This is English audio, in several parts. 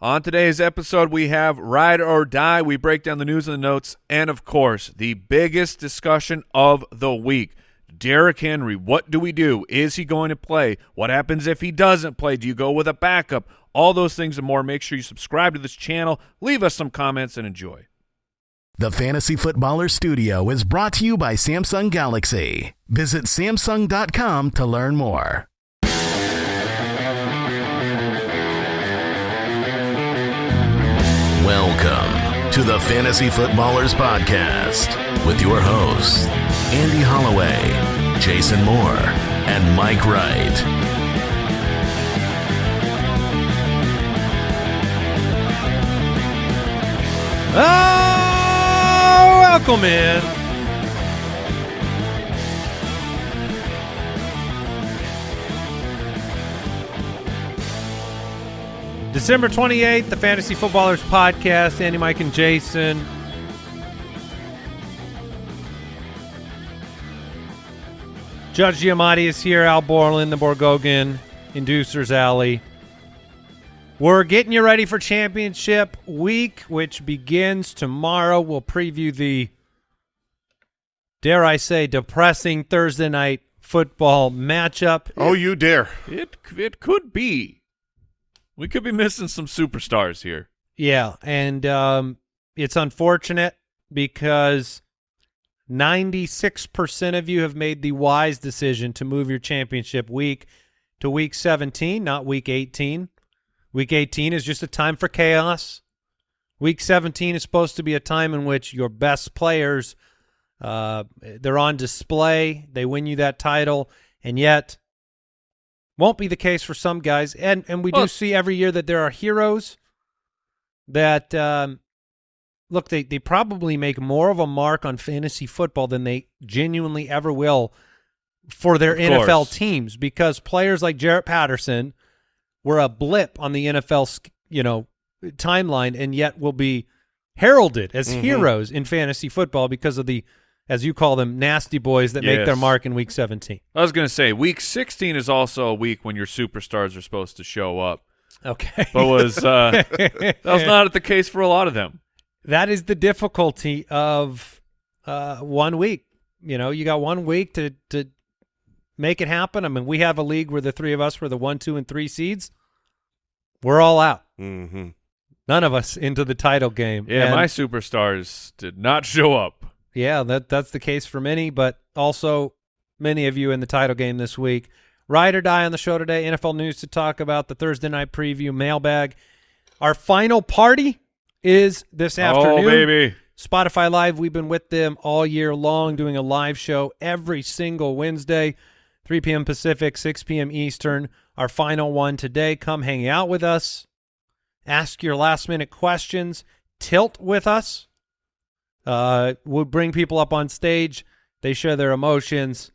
On today's episode, we have Ride or Die. We break down the news and the notes, and of course, the biggest discussion of the week. Derrick Henry, what do we do? Is he going to play? What happens if he doesn't play? Do you go with a backup? All those things and more. Make sure you subscribe to this channel, leave us some comments, and enjoy. The Fantasy Footballer Studio is brought to you by Samsung Galaxy. Visit Samsung.com to learn more. Welcome to the Fantasy Footballers Podcast with your hosts, Andy Holloway, Jason Moore, and Mike Wright. Oh, welcome in. December 28th, the Fantasy Footballers Podcast. Andy, Mike, and Jason. Judge Giamatti is here. Al Borland, the Borgogan, Inducers Alley. We're getting you ready for championship week, which begins tomorrow. We'll preview the, dare I say, depressing Thursday night football matchup. Oh, you dare. It it could be. We could be missing some superstars here. Yeah, and um, it's unfortunate because 96% of you have made the wise decision to move your championship week to week 17, not week 18. Week 18 is just a time for chaos. Week 17 is supposed to be a time in which your best players uh, they're on display. They win you that title, and yet won't be the case for some guys. And and we Well- do see every year that there are heroes that um, look they they probably make more of a mark on fantasy football than they genuinely ever will for their NFL course. teams because players like Jarrett Patterson were a blip on the NFL, you know, timeline, and yet will be heralded as Mm-hmm. heroes in fantasy football because of the, as you call them, nasty boys that make their mark in Week 17. I was going to say, week 16 is also a week when your superstars are supposed to show up. Okay, But was uh, that was not the case for a lot of them. that is the difficulty of uh, one week. You know, you got one week to to make it happen. I mean, we have a league where the three of us were the one, two, and three seeds. We're all out. Mm-hmm. None of us into the title game. Yeah, And- my superstars did not show up. Yeah, that that's the case for many, but also many of you in the title game this week. Ride or die on the show today. NFL news to talk about. The Thursday night preview mailbag. Our final party is this oh, afternoon. Oh, baby. Spotify Live. We've been with them all year long, doing a live show every single Wednesday, 3 p.m. Pacific, 6 p.m. Eastern. Our final one today. Come hang out with us. Ask your last minute questions. Tilt with us. Uh, we'll bring people up on stage. They share their emotions,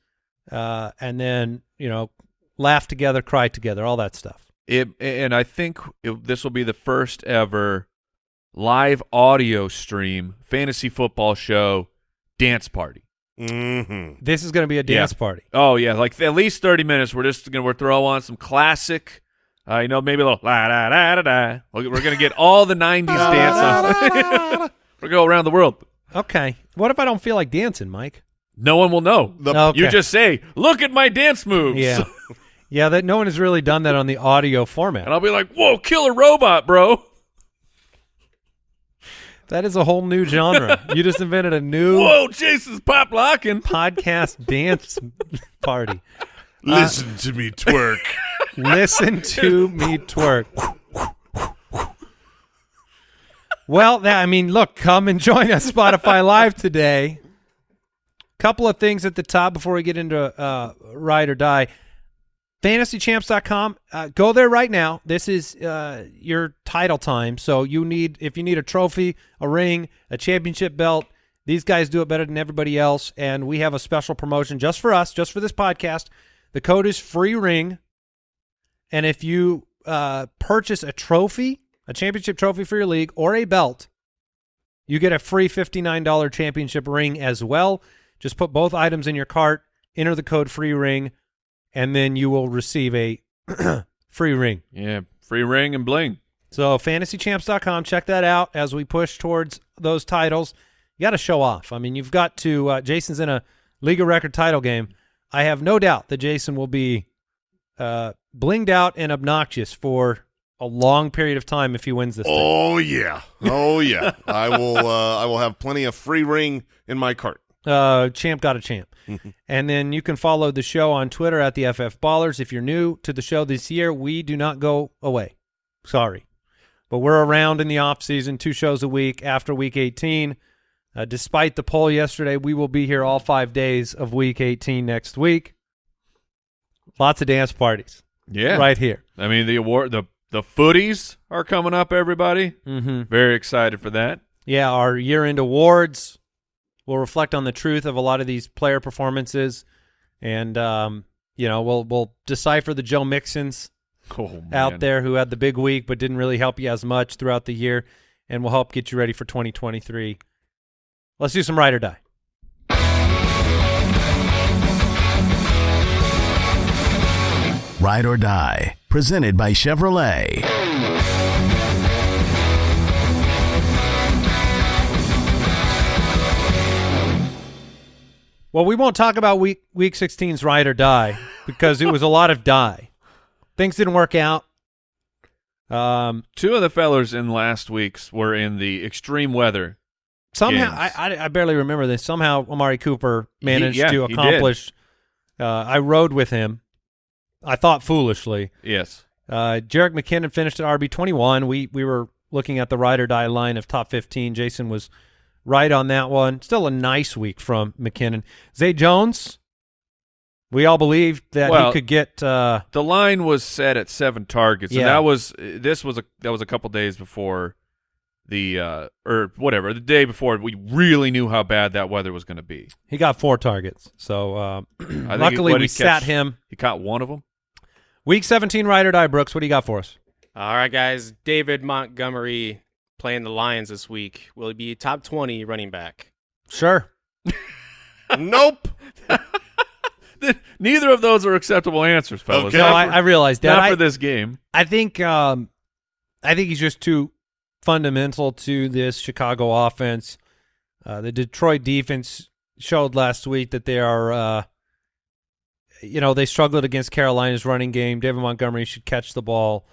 uh, and then you know, laugh together, cry together, all that stuff. It, and I think it, this will be the first ever live audio stream fantasy football show dance party. Mm-hmm. This is going to be a dance Yeah. party. Oh yeah, like at least thirty minutes. We're just gonna we're throw on some classic, uh, you know, maybe a little la da da da da. We're we're gonna get all the '90s dance we're gonna go around the world. Okay. What if I don't feel like dancing, Mike? No one will know. The- Okay. You just say, "Look at my dance moves." Yeah. yeah, that no one has really done that on the audio format. and I'll be like, "Whoa, killer robot, bro!" That is a whole new genre. you just invented a new Whoa, Jason's pop locking. podcast dance party. Listen to me twerk. Listen to me twerk. Well, I mean, look, come and join us Spotify Live today. Couple of things at the top before we get into uh, ride or die. fantasychamps.com uh, go there right now. This is uh, your title time. So you need if you need a trophy a ring a championship belt these guys do it better than everybody else. And we have a special promotion just for us just for this podcast. The code is free ring. And if you uh, purchase a trophy a championship trophy for your league or a belt you get a free $59 championship ring as well just put both items in your cart enter the code free ring and then you will receive a free ring. Yeah, free ring and bling. So fantasychamps.com, check that out as we push towards those titles. You got to show off. I mean, you've got to. Uh, Jason's in a league of record title game. I have no doubt that Jason will be uh, blinged out and obnoxious for a long period of time if he wins this. thing. Oh yeah, oh yeah. I will. Uh, I will have plenty of free ring in my cart. Uh, champ got a champ. and then you can follow the show on Twitter at the FF Ballers. If you're new to the show this year, we do not go away. Sorry. But we're around in the off season, two shows a week after week 18. Uh, despite the poll yesterday, we will be here all five days of week 18 next week. Lots of dance parties Yeah. right here. I mean, the award, the the footies are coming up. Everybody, Mm-hmm. very excited for that. Yeah, our year-end awards will reflect on the truth of a lot of these player performances, and um, you know we'll we'll decipher the Joe Mixons Oh, out there who had the big week but didn't really help you as much throughout the year, and we'll help get you ready for 2023. Let's do some ride or die. Ride or Die, presented by Chevrolet. Well, we won't talk about week week 16's ride or die because it was a lot of die. Things didn't work out. Um, Two of the fellers in last week's were in the extreme weather. Somehow, games. I, I I barely remember this. Somehow, Amari Cooper managed yeah, to he did. accomplish. Uh, I rode with him. I thought foolishly. Yes. Uh, Jerick McKinnon finished at RB twenty one. We we were looking at the ride or die line of top fifteen. Jason was right on that one. Still a nice week from McKinnon. Zay Jones. We all believed that Well, he could get. Uh, The line was set at seven targets, and Yeah. that was this was a that was a couple days before the uh or whatever the day before we really knew how bad that weather was going to be. he got four targets. So uh, luckily we he sat him. He caught one of them. Week seventeen ride or die. Brooks, what do you got for us? All right, guys. David Montgomery playing the Lions this week. Will he be top 20 running back? Sure. nope. Neither of those are acceptable answers, fellas. Okay. No, I, I realized that. not I- for this game. I think um, I think he's just too fundamental to this Chicago offense. Uh, the Detroit defense showed last week that they are, uh, you know, they struggled against Carolina's running game. David Montgomery should catch the ball.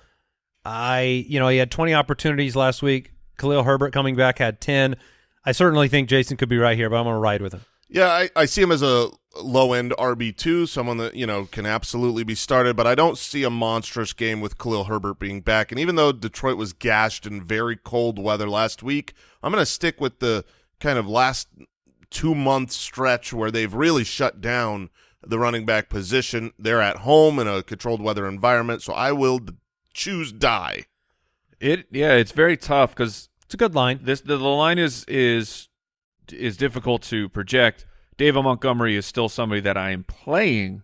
I, you know, he had 20 opportunities last week. Khalil Herbert coming back had 10. I certainly think Jason could be right here, but I'm going to ride with him. Yeah, I, I see him as a low end RB two, someone that you know can absolutely be started. But I don't see a monstrous game with Khalil Herbert being back. And even though Detroit was gashed in very cold weather last week, I'm going to stick with the kind of last two month stretch where they've really shut down the running back position. They're at home in a controlled weather environment, so I will choose die. It yeah, it's very tough because It's a good line. this the, the line is is is difficult to project. David Montgomery is still somebody that I am playing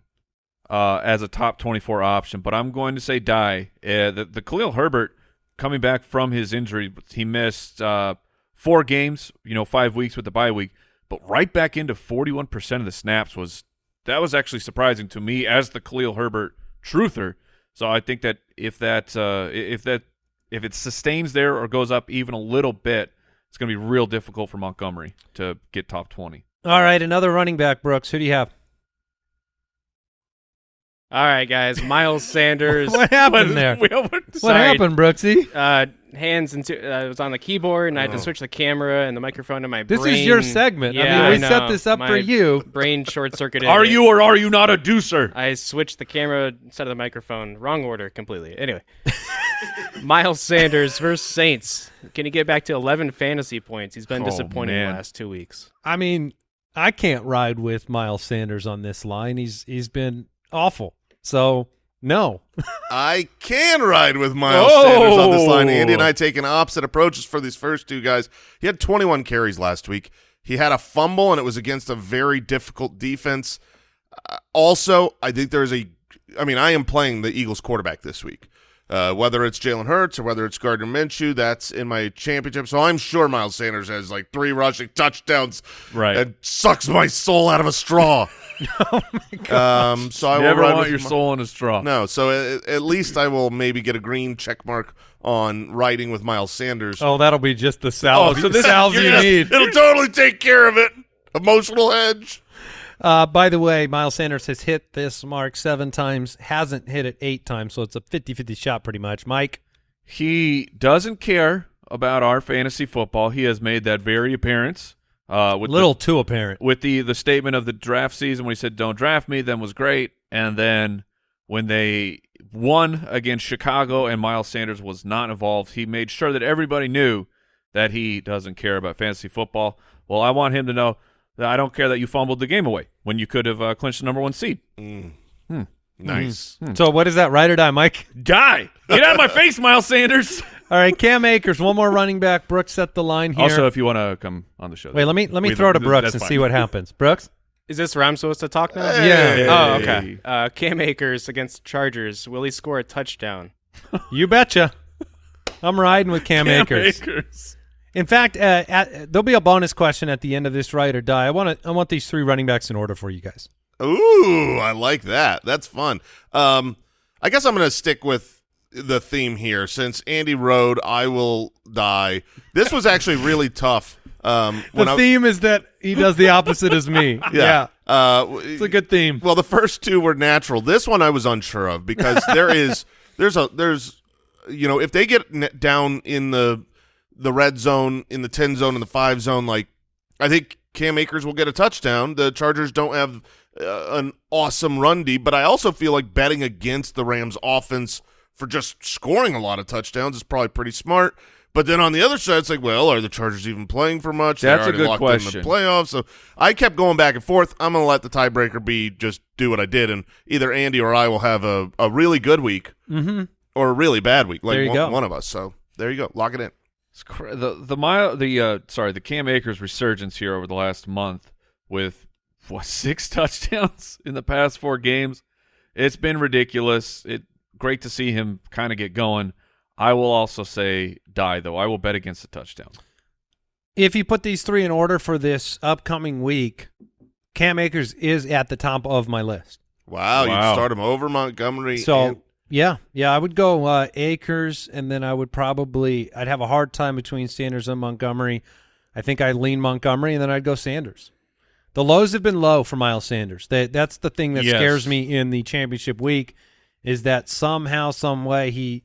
uh, as a top 24 option, but I'm going to say die. Uh, the, the Khalil Herbert coming back from his injury, he missed uh, four games, you know, five weeks with the bye week, but right back into 41% of the snaps was that was actually surprising to me as the Khalil Herbert truther. So I think that if that uh, if that if it sustains there or goes up even a little bit, it's going to be real difficult for Montgomery to get top 20. All right, another running back, Brooks. Who do you have? All right, guys. Miles Sanders. What happened there? What happened, Brooksy? Uh, hands into. Uh, I was on the keyboard and I had to switch the camera and the microphone to my Oh. This brain. is your segment. Yeah, I mean, we know. set this up My for you. Brain short circuited. Are you or are you not a deucer? I switched the camera instead of the microphone. Wrong order completely. Anyway, Miles Sanders versus Saints. Can he get back to 11 fantasy points? He's been Oh, disappointing man. the last two weeks. I mean, I can't ride with Miles Sanders on this line. He's he's been awful. So no. I can ride with Miles Oh. Sanders on this line. Andy and I taking opposite approaches for these first two guys. He had 21 carries last week. He had a fumble, and it was against a very difficult defense. Uh, also, I think there's a. I mean, I am playing the Eagles quarterback this week. Uh, whether it's Jalen Hurts or whether it's Gardner Minshew, that's in my championship. So I'm sure Miles Sanders has like three rushing touchdowns. Right. And sucks my soul out of a straw. oh my God. Um, so I Never want your my- soul in a straw. No, so at, at least I will maybe get a green check mark on riding with Miles Sanders. Oh, that'll be just the salve, so this- salve gonna- need. It'll totally take care of it. Emotional hedge. Uh, by the way, Miles Sanders has hit this mark seven times, hasn't hit it eight times, so it's a 50-50 shot pretty much. Mike, He doesn't care about our fantasy football. He has made that very appearance. Uh, with little the, too apparent. with the the statement of the draft season when he said don't draft me, then was great, and then when they won against Chicago and Miles Sanders was not involved, he made sure that everybody knew that he doesn't care about fantasy football. Well, I want him to know I don't care that you fumbled the game away when you could have uh, clinched the number one seed. Nice. So what is that, ride or die, Mike? Die! Get out of my face, Miles Sanders. All right, Cam Akers, one more running back. Brooks set the line here. Also, if you want to come on the show, Wait, let me let me we- throw to Brooks and fine. see what happens. Brooks, Is this where I'm supposed to talk now? Hey. Oh, okay. Uh, Cam Akers against Chargers. Will he score a touchdown? you betcha. I'm riding with Cam, Cam Akers. Akers. In fact, uh, at, there'll be a bonus question at the end of this ride or die. I want to I want these three running backs in order for you guys. Ooh, I like that. That's fun. Um, I guess I'm going to stick with the theme here since Andy rode I will die. This was actually really tough. Um, the I, theme is that he does the opposite as me. yeah, Uh, it's a good theme. Well, the first two were natural. This one I was unsure of because there is there's a there's you know if they get down in the the red zone in the 10 zone and the 5 zone like I think Cam Akers will get a touchdown. The Chargers don't have uh, an awesome run D, but I also feel like betting against the Rams offense for just scoring a lot of touchdowns is probably pretty smart. But then on the other side, it's like, well, are the Chargers even playing for much? That's a good question. In the playoffs, so I kept going back and forth. I'm going to let the tiebreaker be just do what I did, and either Andy or I will have a, a really good week Mm-hmm. or a really bad week, like one, go. one of us. So there you go, lock it in. It's cra- the the mile the uh sorry the Cam Akers resurgence here over the last month with what six touchdowns in the past four games. It's been ridiculous. It great to see him kind of get going. I will also say die though. I will bet against the touchdown. If you put these three in order for this upcoming week, Cam Akers is at the top of my list. Wow, Wow. you'd start him over Montgomery. So and- yeah, yeah, I would go uh, Akers, and then I would probably I'd have a hard time between Sanders and Montgomery. I think I'd lean Montgomery, and then I'd go Sanders. The lows have been low for Miles Sanders. That that's the thing that Yes. scares me in the championship week is that somehow, some way, he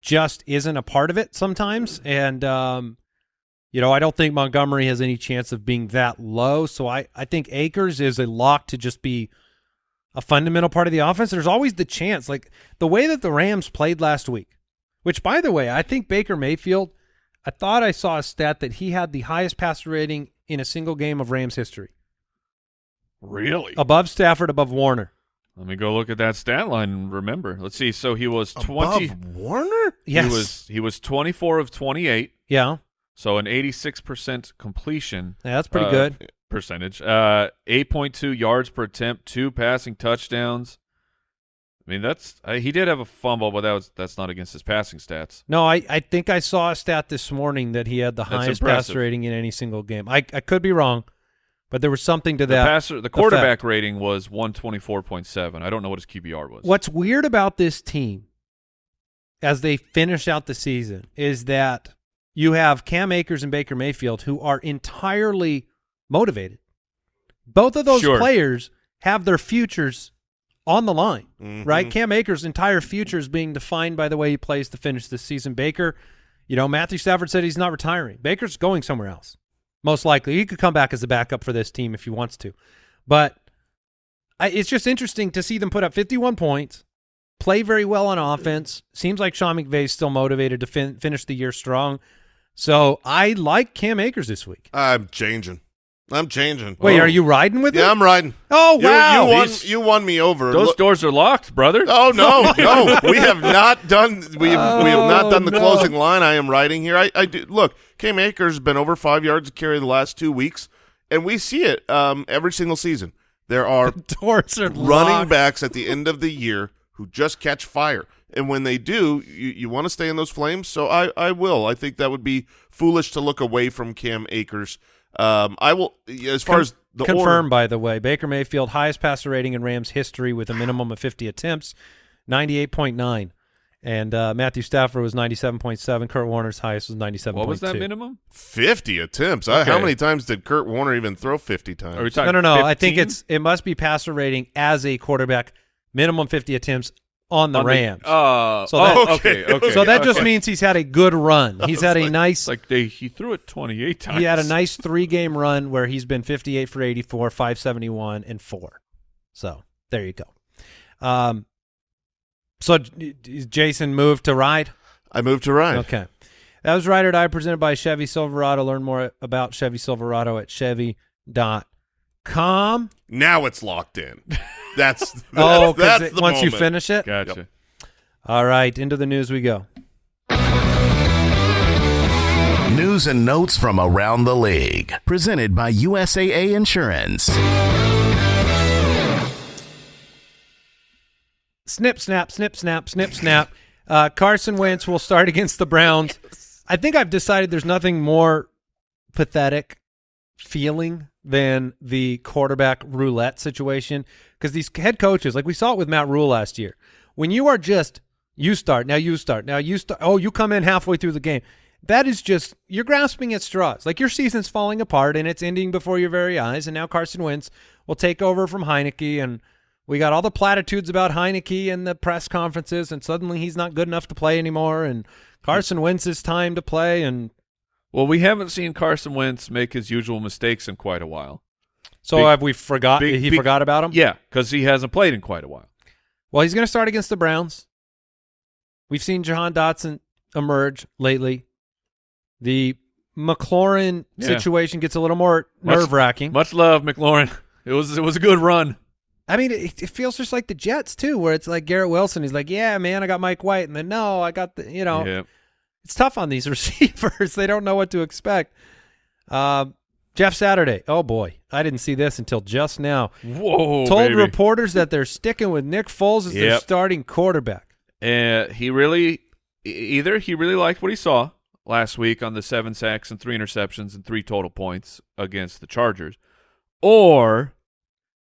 just isn't a part of it sometimes, and um, you know I don't think Montgomery has any chance of being that low. So I I think Akers is a lock to just be a fundamental part of the offense. There's always the chance, like the way that the Rams played last week, which, by the way, I think Baker Mayfield, I thought I saw a stat that he had the highest passer rating in a single game of Rams history, Really? above Stafford, above Warner. Let me go look at that stat line and remember. Let's see. So he was twenty. above Warner. Yes. He was he was twenty four of twenty eight. yeah, So an eighty six percent completion. yeah, that's pretty uh, good. Percentage. Uh, eight point two yards per attempt, two passing touchdowns. I mean, that's uh, he did have a fumble, but that was that's not against his passing stats. No, I, I think I saw a stat this morning that he had the That's highest impressive. passer rating in any single game. I, I could be wrong, but there was something to The that. passer, the quarterback rating was one twenty four point seven. I don't know what his QBR was. What's weird about this team as they finish out the season is that you have Cam Akers and Baker Mayfield who are entirely motivated. Both of those Sure. players have their futures on the line, Mhm. right? Cam Akers' entire future is being defined by the way he plays to finish this season. Baker, you know, Matthew Stafford said he's not retiring. Baker's going somewhere else. Most likely. He could come back as a backup for this team if he wants to. But I, it's just interesting to see them put up 51 points, play very well on offense. Seems like Sean McVay's still motivated to fin- finish the year strong. So I like Cam Akers this week. I'm changing. I'm changing. Wait, Oh. are you riding with Yeah, him? I'm riding. Oh You- wow! You, won. These- You won me over. Those Look- doors are locked, brother. Oh no, no, we have not done. We have, we have not Oh, done the no. closing line. I am writing here. I, I do, look. Cam Akers has been over five yards a carry the last two weeks, and we see it um, every single season. There are Doors are running locked. backs at the end of the year who just catch fire. And when they do, you, you want to stay in those flames. So I, I will. I think that would be foolish to look away from Cam Akers. Um, I will, as far Con- as the confirmed, order, by the way, Baker Mayfield highest passer rating in Rams history with a minimum of 50 attempts, 98.9. And uh, Matthew Stafford was 97.7. Kurt Warner's highest was 97.2. What was that minimum? 50 attempts. I, how many times did Kurt Warner even throw 50 times? Are we talking No, no, no. I think it's it must be passer rating as a quarterback, minimum 50 attempts on the On Rams. uh, So oh, that- okay, okay. so that just okay. means he's had a good run. He's had a nice like they he threw it 28 times. he had a nice three game run where he's been 58 for 84, 571, and four. So there you go. Um, so d- d- Jason moved to ride. I moved to ride. Okay, that was Ride or Die presented by Chevy Silverado. Learn more about Chevy Silverado at Chevy.com. Now it's locked in. That's, that's Oh, that's because the once you finish it, Gotcha. all right. Into the news we go. News and notes from around the league. Presented by USAA Insurance. snip, snap, snip, snap, snip, snap. Uh, Carson Wentz will start against the Browns. I think I've decided there's nothing more pathetic feeling than the quarterback roulette situation because these head coaches, like we saw it with Matt Rhule last year, when you are just you start now, you start now, you start. Oh, you come in halfway through the game. That is just you're grasping at straws. Like your season's falling apart and it's ending before your very eyes. And now Carson Wentz will take over from Heinicke and we got all the platitudes about Heinicke and the press conferences, and suddenly he's not good enough to play anymore. And Carson Wentz's time to play, and Well, we haven't seen Carson Wentz make his usual mistakes in quite a while. so Big- have we forgot? big- he big- forgot about him. Yeah, because he hasn't played in quite a while. Well, he's going to start against the Browns. We've seen Jahan Dotson emerge lately. The McLaurin Yeah. situation gets a little more nerve wracking. Much love, McLaurin. It was it was a good run. I mean, it, it feels just like the Jets too, where it's like Garrett Wilson. He's like, "Yeah, man, I got Mike White," and then no, I got the you know. Yeah. It's tough on these receivers. they don't know what to expect. Um, Jeff Saturday. Oh boy, I didn't see this until just now. Whoa, Told baby. reporters that they're sticking with Nick Foles as their starting quarterback. Uh, he really either he really liked what he saw last week on the seven sacks and three interceptions and three total points against the Chargers, or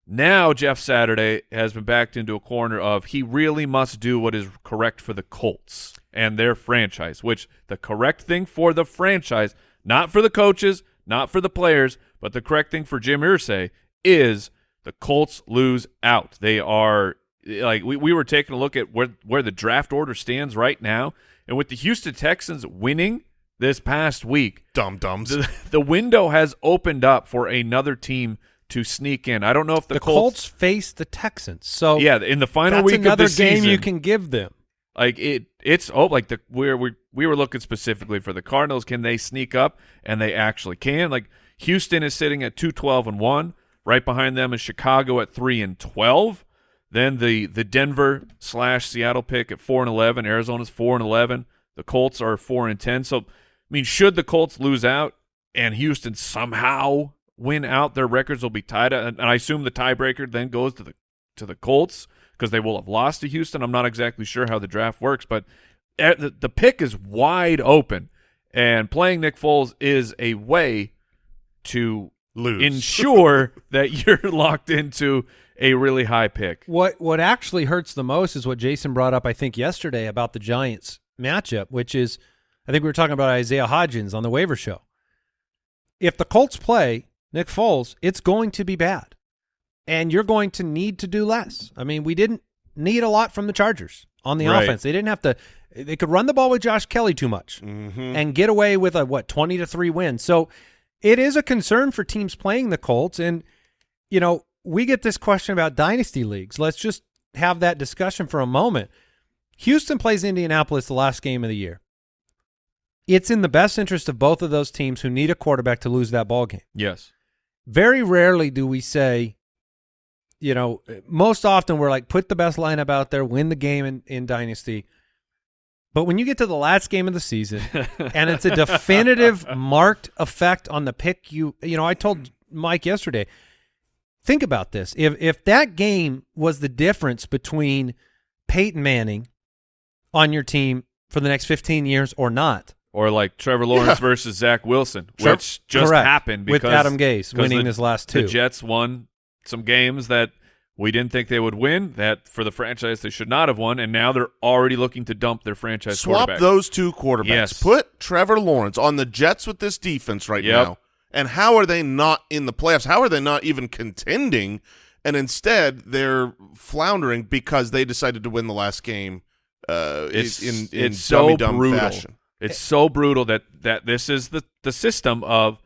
now Jeff Saturday has been backed into a corner of he really must do what is correct for the Colts and their franchise, which the correct thing for the franchise, not for the coaches, not for the players, but the correct thing for Jim Irsay is the Colts lose out. They are like we, we were taking a look at where where the draft order stands right now, and with the Houston Texans winning this past week, Dum dums. the, the window has opened up for another team to sneak in. I don't know if the, The, Colts, face the Texans, so yeah, in the final week of the game season, you can give them. like it it's oh like the we're we we were looking specifically for the Cardinals. Can they sneak up? And they actually can. Like Houston is sitting at 212 and 1 right behind them is Chicago at 3 and 12 then the the Denver slash Seattle pick at 4 and 11 Arizona's 4 and 11 the Colts are 4 and 10 so I mean should the Colts lose out and Houston somehow win out their records will be tied and I assume the tiebreaker then goes to the to the Colts because they will have lost to Houston. I'm not exactly sure how the draft works, but eh, the, the pick is wide open, and playing Nick Foles is a way to Lose. ensure that you're locked into a really high pick. What what actually hurts the most is what Jason brought up, I think, yesterday about the Giants matchup, which is I think we were talking about Isaiah Hodgins on the waiver show. If the Colts play Nick Foles, it's going to be bad. And you're going to need to do less. I mean, we didn't need a lot from the Chargers on the Right. offense. They didn't have to they could run the ball with Josh Kelley too much Mm-hmm. and get away with a what 20 to 3 win. So it is a concern for teams playing the Colts and you know, we get this question about dynasty leagues. Let's just have that discussion for a moment. Houston plays Indianapolis the last game of the year. It's in the best interest of both of those teams who need a quarterback to lose that ball game. Yes. Very rarely do we say, you know, most often we're like, put the best lineup out there, win the game in, in Dynasty. But when you get to the last game of the season and it's a definitive marked effect on the pick you you know, I told Mike yesterday, think about this. If if that game was the difference between Peyton Manning on your team for the next 15 years or not. Or like Trevor Lawrence versus Zach Wilson, which just Correct. happened because with Adam Gase winning the- his last two. The. Jets won some games that we didn't think they would win. That for the franchise they should not have won, and now they're already looking to dump their franchise Swap those two quarterbacks. Yes. Put Trevor Lawrence on the Jets with this defense right Yep. now. And how are they not in the playoffs? How are they not even contending? And instead, they're floundering because they decided to win the last game uh, It's in in it's so dumb brutal. fashion. It's eh. so brutal that that this is the the system of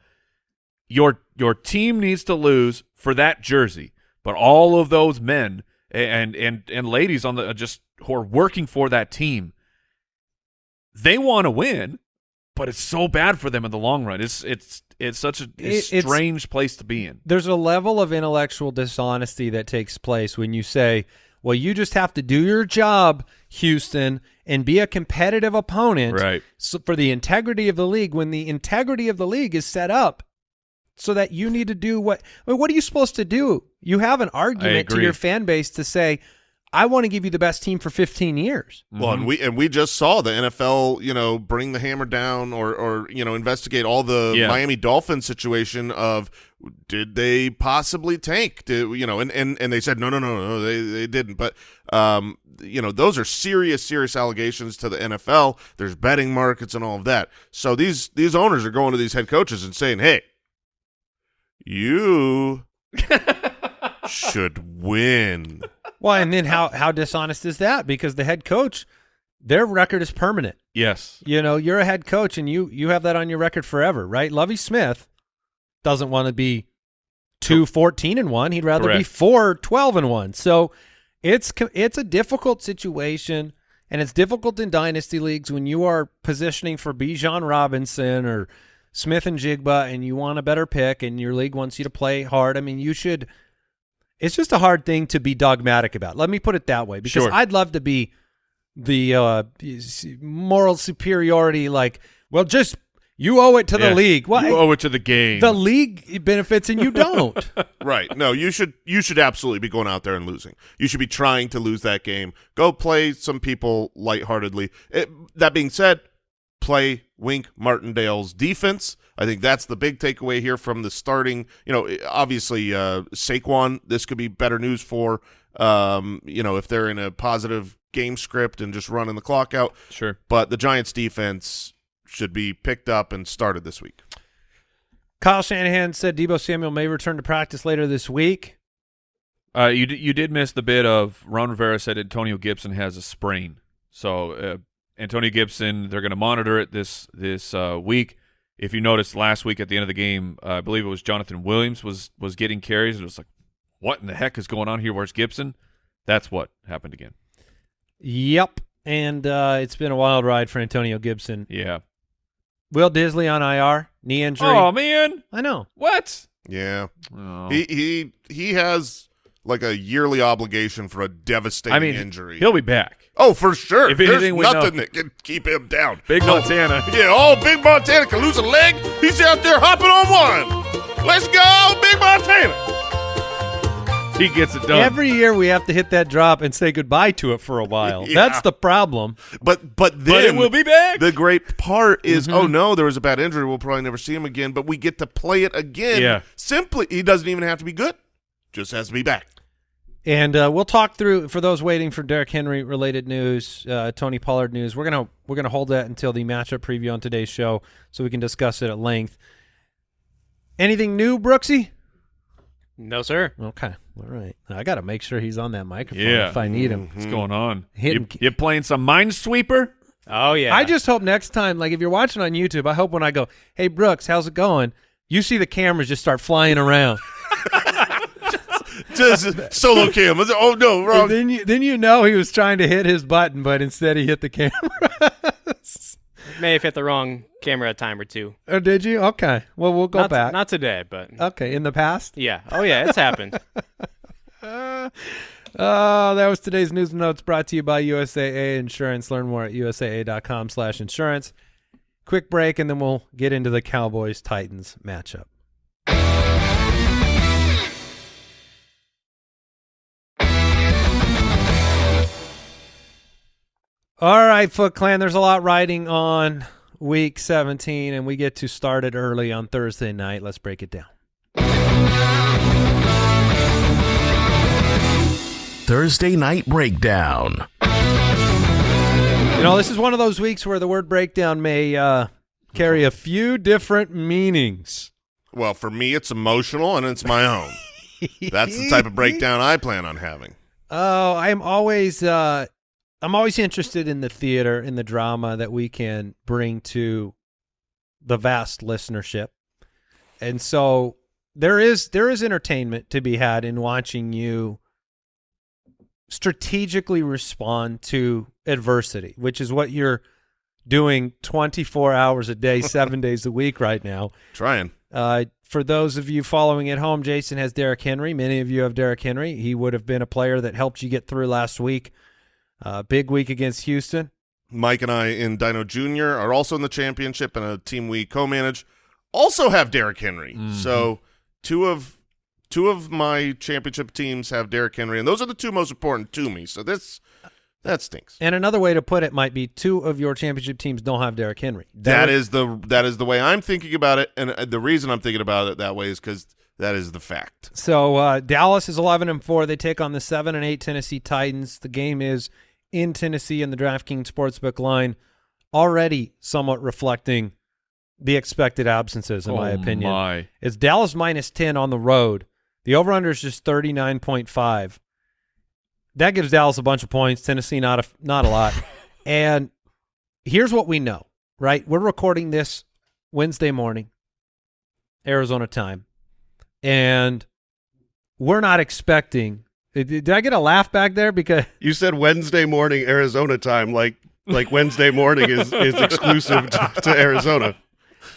your your team needs to lose for that jersey, but all of those men and and and ladies on the uh, just who are working for that team, they want to win, but it's so bad for them in the long run. It's it's it's such a, a It- it's- strange place to be in. There's a level of intellectual dishonesty that takes place when you say, well, you just have to do your job, Houston, and be a competitive opponent Right. so for the integrity of the league when the integrity of the league is set up so that you need to do what I mean, what are you supposed to do? You have an argument to your fan base to say, I want to give you the best team for 15 years. Well, Mm-hmm. and we and we just saw the NFL, you know, bring the hammer down or or you know investigate all the Yeah. Miami Dolphins situation of did they possibly tank? Did you know? And and and they said no, no, no, no, they they didn't. But um, you know, those are serious, serious allegations to the NFL. There's betting markets and all of that. So these these owners are going to these head coaches and saying, hey, you should win. Well, and then how how dishonest is that? Because the head coach, their record is permanent. Yes. You know, you're a head coach and you you have that on your record forever, right? Lovie Smith doesn't want to be two fourteen and 1. He'd rather be Correct. 4 12 and 1. So it's it's a difficult situation and it's difficult in dynasty leagues when you are positioning for Bijan Robinson or Smith-Njigba and you want a better pick and your league wants you to play hard. I mean, you should it's just a hard thing to be dogmatic about. Let me put it that way because Sure. I'd love to be the uh, moral superiority like well just you owe it to Yeah. the league well you owe it to the game. the league benefits and you don't Right. No, you should you should absolutely be going out there and losing. You should be trying to lose that game. Go play some people lightheartedly. It, that being said, play Wink Martindale's defense. I think that's the big takeaway here from the starting. You know, obviously uh, Saquon. This could be better news for. Um, you know, if they're in a positive game script and just running the clock out. sure. But the Giants' defense should be picked up and started this week. Kyle Shanahan said Deebo Samuel may return to practice later this week Uh, you you did miss the bit of Ron Rivera said Antonio Gibson has a sprain. So uh, Antonio Gibson, they're going to monitor it this this uh, week. If you noticed last week at the end of the game, uh, I believe it was Jonathan Williams was was getting carries. It was like, what in the heck is going on here? Where's Gibson? That's what happened again. yep and uh, it's been a wild ride for Antonio Gibson Yeah. Will Dissly on IR knee injury Oh man, I know what? Yeah. Oh. He he he has like a yearly obligation for a devastating I mean, injury. he'll be back. oh, for sure. If There's anything, we know. nothing that can keep him down. Big Oh, Montana. Yeah, oh, Big Montana can lose a leg. He's out there hopping on one. Let's go, Big Montana. He gets it done. every year we have to hit that drop and say goodbye to it for a while Yeah. that's the problem But but then but it will be back. The great part is, Mm-hmm. oh no, there was a bad injury. We'll probably never see him again. But we get to play it again. Yeah. Simply, he doesn't even have to be good. Just has to be back. And uh, we'll talk through for those waiting for Derrick Henry related news, uh, Tony Pollard news. We're gonna we're gonna hold that until the matchup preview on today's show, so we can discuss it at length. Anything new, Brooksy? No, sir. Okay, all right. I got to make sure he's on that microphone Yeah. if I need him. What's going on? Hitting- You, you playing some Minesweeper? Oh yeah. I just hope next time, like if you're watching on YouTube, I hope when I go, "Hey Brooks, how's it going?" You see the cameras just start flying around. Just solo cam. Oh no, wrong. then you then you know he was trying to hit his button, but instead he hit the camera. may have hit the wrong camera a time or two. oh, did you? Okay. Well, we'll go not, back. Not today, but okay, in the past. yeah. Oh yeah, it's happened. Oh, that was today's news and notes brought to you by USAA Insurance. Learn more at usaa.com slash insurance. Quick break, and then we'll get into the Cowboys-Titans matchup. All right, Foot Clan. There's a lot riding on week 17, and we get to start it early on Thursday night. Let's break it down. Thursday Night Breakdown. You know, this is one of those weeks where the word breakdown may uh, carry a few different meanings. Well, for me, it's emotional and it's my own. That's the type of breakdown I plan on having. Oh, I'm always uh, I'm always interested in the theater, in the drama that we can bring to the vast listenership, and so there is there is entertainment to be had in watching you strategically respond to adversity, which is what you're doing 24 hours a day, seven days a week right now. Trying. Uh, for those of you following at home, Jason has Derrick Henry. Many of you have Derrick Henry. He would have been a player that helped you get through last week. Uh, big week against Houston. Mike and I in Dino Jr. are also in the championship and a team we co-manage also have Derrick Henry. Mhm. So two of two of my championship teams have Derrick Henry, and those are the two most important to me. So this that stinks. And another way to put it might be two of your championship teams don't have Derrick Henry. that would- is the that is the way I'm thinking about it, and uh, the reason I'm thinking about it that way is because that is the fact. So uh, Dallas is 11 and 4. They take on the 7 and 8 Tennessee Titans. The game is in Tennessee in the DraftKings Sportsbook line, already somewhat reflecting the expected absences, in my Oh, opinion. my. It's Dallas minus 10 on the road. The over-under is just 39.5. That gives Dallas a bunch of points. Tennessee not a not a lot. and here's what we know, right? We're recording this Wednesday morning, Arizona time, and we're not expecting. Did I get a laugh back there? Because You said Wednesday morning Arizona time, like like Wednesday morning is is exclusive to, to Arizona.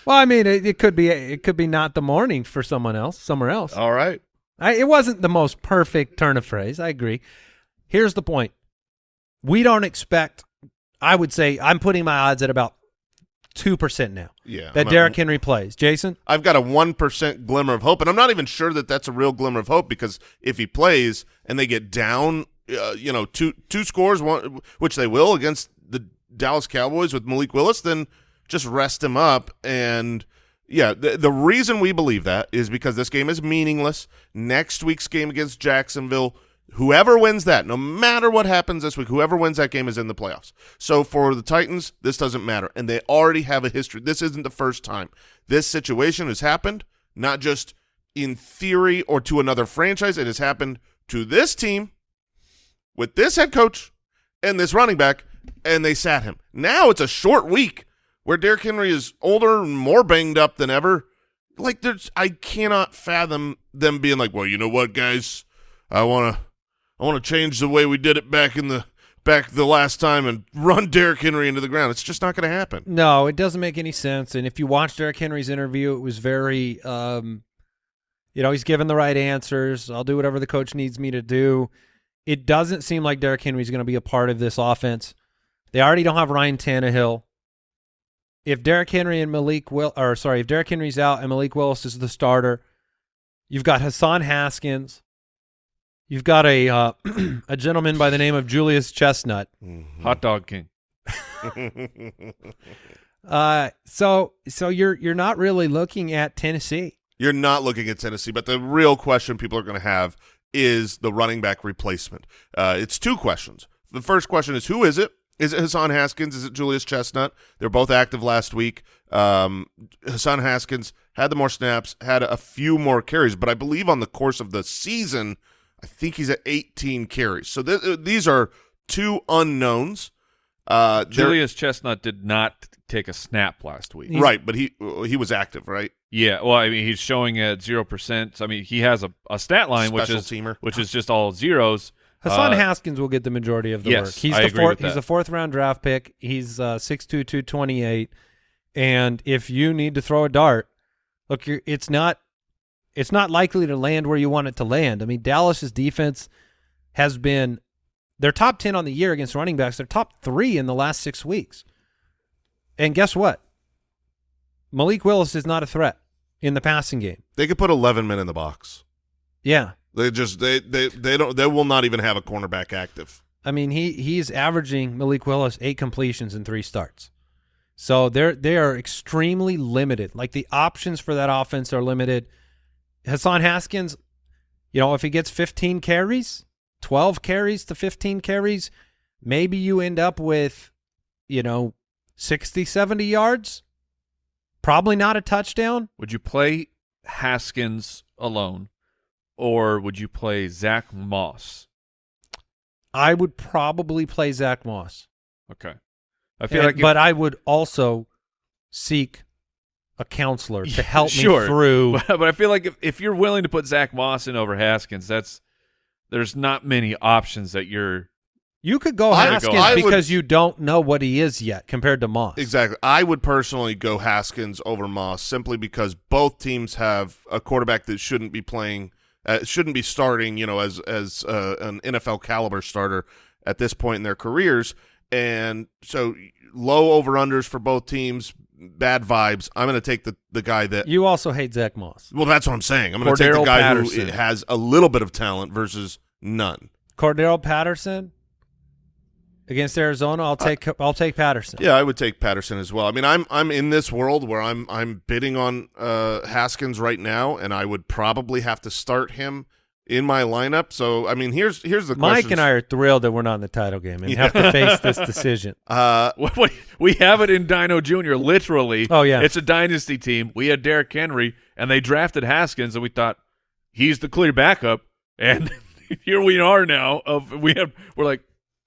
well, I mean, it, it could be it could be not the morning for someone else, somewhere else. All right. I, it wasn't the most perfect turn of phrase. I agree. Here's the point: we don't expect. I would say I'm putting my odds at about two percent now Yeah, that Derrick Henry plays. Jason, I've got a one percent glimmer of hope, and I'm not even sure that that's a real glimmer of hope because if he plays and they get down, uh, you know, two two scores, one which they will against the Dallas Cowboys with Malik Willis, then just rest him up. And yeah, the the reason we believe that is because this game is meaningless. Next week's game against Jacksonville. Whoever wins that, no matter what happens this week, whoever wins that game is in the playoffs. So for the Titans, this doesn't matter. And they already have a history. This isn't the first time this situation has happened, not just in theory or to another franchise. It has happened to this team with this head coach and this running back, and they sat him. Now it's a short week where Derrick Henry is older and more banged up than ever. Like there's, I cannot fathom them being like, well, you know what, guys, I want to, I want to change the way we did it back in the back the last time and run Derrick Henry into the ground. It's just not going to happen. no, it doesn't make any sense. And if you watch Derrick Henry's interview, it was very, um, you know, he's given the right answers. I'll do whatever the coach needs me to do. It doesn't seem like Derrick Henry's going to be a part of this offense. They already don't have Ryan Tannehill. If Derrick Henry and Malik Will, or sorry, if Derrick Henry's out and Malik Willis is the starter, you've got Hassan Haskins. You've got a uh, a gentleman by the name of Julius Chestnut. Hot dog king. Uh, so so you're you're not really looking at Tennessee. You're not looking at Tennessee, but the real question people are going to have is the running back replacement. Uh, it's two questions. The first question is who is it? Is it Hassan Haskins? Is it Julius Chestnut? They're both active last week. Um, Hassan Haskins had the more snaps, had a few more carries, but I believe on the course of the season, I think he's at 18 carries. So th- uh, these are two unknowns. Uh, Julius Chestnut did not take a snap last week. right, but he he was active, right? Yeah, well, I mean, he's showing at zero percent. I mean, he has a, a stat line which is teamer. which is just all zeros. Hassan Uh, Haskins will get the majority of the yes, work. He's I the agree fourth. with He's that. a fourth round draft pick. He's uh, six two two twenty eight. And if you need to throw a dart, look, you're, it's not it's not likely to land where you want it to land. I mean, Dallas's defense has been they're top ten on the year against running backs. They're top three in the last six weeks. And guess what? Malik Willis is not a threat in the passing game. They could put 11 men in the box. Yeah. They just they they they don't they will not even have a cornerback active. I mean, he he's averaging Malik Willis eight completions in three starts. So they're they are extremely limited. Like the options for that offense are limited. Hassan Haskins, you know, if he gets 15 carries, 12 carries to 15 carries, maybe you end up with, you know, 60, 70 yards. Probably not a touchdown. Would you play Haskins alone, or would you play Zach Moss? I would probably play Zach Moss. Okay, I feel And- like, but I would also seek a counselor to help Sure. me through. but, but I feel like if, if you're willing to put Zack Moss in over Haskins, that's there's not many options that you're. You could go I- Haskins I would- because you don't know what he is yet compared to Moss. Exactly. I would personally go Haskins over Moss simply because both teams have a quarterback that shouldn't be playing, uh, shouldn't be starting, you know, as as uh, an NFL caliber starter at this point in their careers, and so low over unders for both teams, bad vibes. I'm going to take the the guy that. You also hate Zach Moss. well, that's what I'm saying. I'm going to take the guy Patterson. who has a little bit of talent versus none. Cordarrelle Patterson against Arizona. I'll take I'll take Patterson. Yeah, I would take Patterson as well. I mean, I'm I'm in this world where I'm I'm bidding on uh, Haskins right now, and I would probably have to start him in my lineup. So, I mean, here's here's the Mike questions. and I are thrilled that we're not in the title game and have to face this decision. Uh, What, what, we have it in Dino Jr. Literally. Oh, yeah. it's a dynasty team. We had Derrick Henry, and they drafted Haskins, and we thought he's the clear backup. And here we are now. Of we have we're like,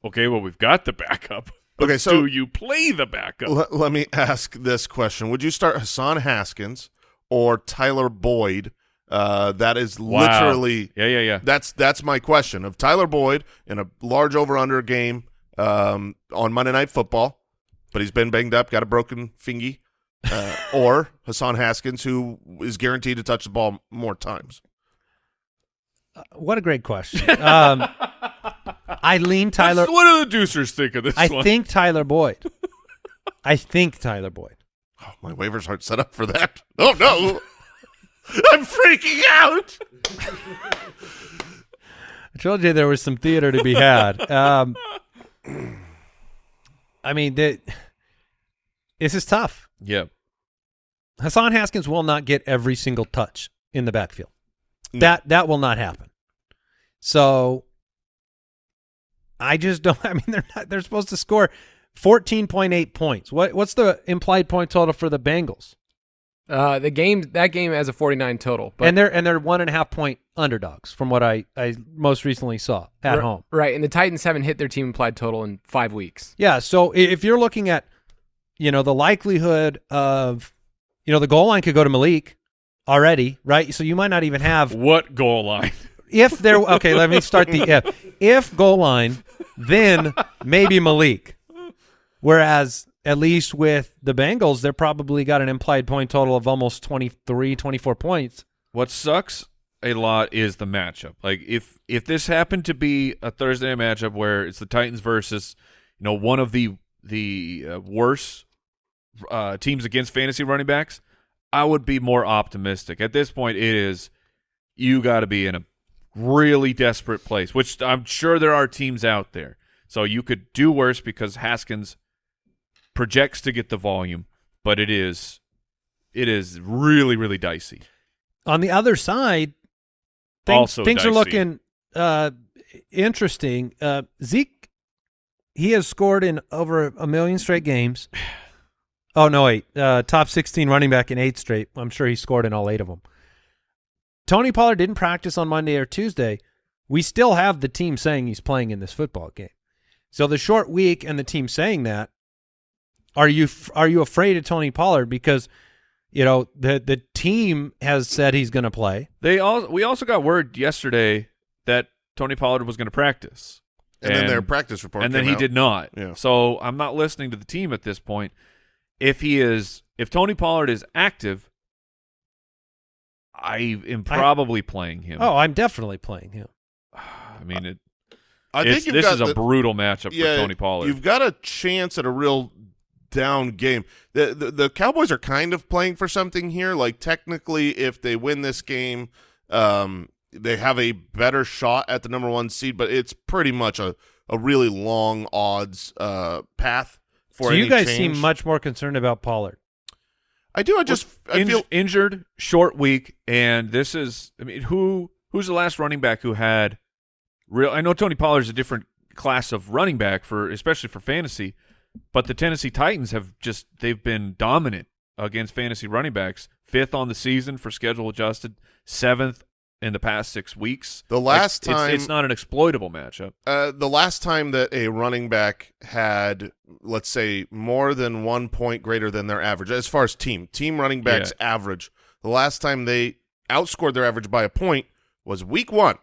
okay, well we've got the backup. Okay, so- do you play the backup? let, let me ask this question: Would you start Hassan Haskins or Tyler Boyd? Uh, that is Wow. literally yeah, yeah, yeah. That's that's my question of Tyler Boyd in a large over under game um, on Monday Night Football, but he's been banged up, got a broken fingy, uh, or Hassan Haskins, who is guaranteed to touch the ball more times. What a great question. Um, I lean Tyler. What's- what do the Deucers think of this I one? think Tyler Boyd. I think Tyler Boyd. Oh, my waivers aren't set up for that. Oh no, I'm freaking out. I told you there was some theater to be had. Um, I mean, the, this is tough. yeah. Hassan Haskins will not get every single touch in the backfield. No. That that will not happen. So I just don't. I mean, they're not. They're supposed to score fourteen point eight points. What what's the implied point total for the Bengals? Uh, the game that game has a 49 total, but and they're and they're one and a half point underdogs from what I I most recently saw at r- home. right? And the Titans haven't hit their team implied total in five weeks. Yeah. So if you're looking at, you know, the likelihood of, you know, the goal line could go to Malik already, right? So you might not even have What goal line? if there. Okay, let me start the if. If goal line, then maybe Malik. Whereas at least with the Bengals, they're probably got an implied point total of almost 23, 24 points. What sucks a lot is the matchup. Like if if this happened to be a Thursday matchup where it's the Titans versus you know one of the the uh, worst uh, teams against fantasy running backs, I would be more optimistic. At this point, it is you got to be in a really desperate place, which I'm sure there are teams out there. So you could do worse because Haskins projects to get the volume, but it is it is really really dicey. On the other side, things, Also things are looking uh, interesting. Uh, Zeke, he has scored in over a million straight games. Oh no, wait, uh, top sixteen running back in eight straight. I'm sure he scored in all eight of them. Tony Pollard didn't practice on Monday or Tuesday. We still have the team saying he's playing in this football game. So the short week and the team saying that, are you are you afraid of Tony Pollard because you know the the team has said he's going to play? They all we also got word yesterday that Tony Pollard was going to practice, And, then their practice report, and then he out. did not. Yeah. So I'm not listening to the team at this point. If he is, if Tony Pollard is active, I am probably playing him. Oh, I'm definitely playing him. I mean, it, I think you've this got is a the- brutal matchup yeah, for Tony Pollard. You've got a chance at a real down game. The, the the Cowboys are kind of playing for something here. Like technically, if they win this game, um, they have a better shot at the number one seed. But it's pretty much a a really long odds uh, path for So you guys change. seem much more concerned about Pollard. I do. I just I Inj- feel injured, short week, and this is. I mean, who who's the last running back who had real? I know Tony Pollard's a different class of running back for, especially for fantasy, but the Tennessee Titans have just they've been dominant against fantasy running backs. Fifth on the season for schedule adjusted, seventh in the past six weeks. The last Like, it's- time- it's, not an exploitable matchup. Uh, the last time that a running back had, let's say, more than one point greater than their average, as far as team team running backs average, the last time they outscored their average by a point was week one.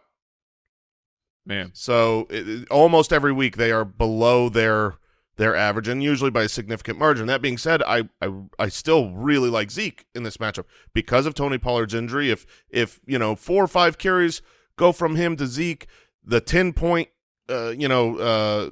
Man, So it- almost every week they are below their their average, and usually by a significant margin. That being said, I, I I still really like Zeke in this matchup because of Tony Pollard's injury. If if you know four or five carries go from him to Zeke, the ten point uh, you know uh,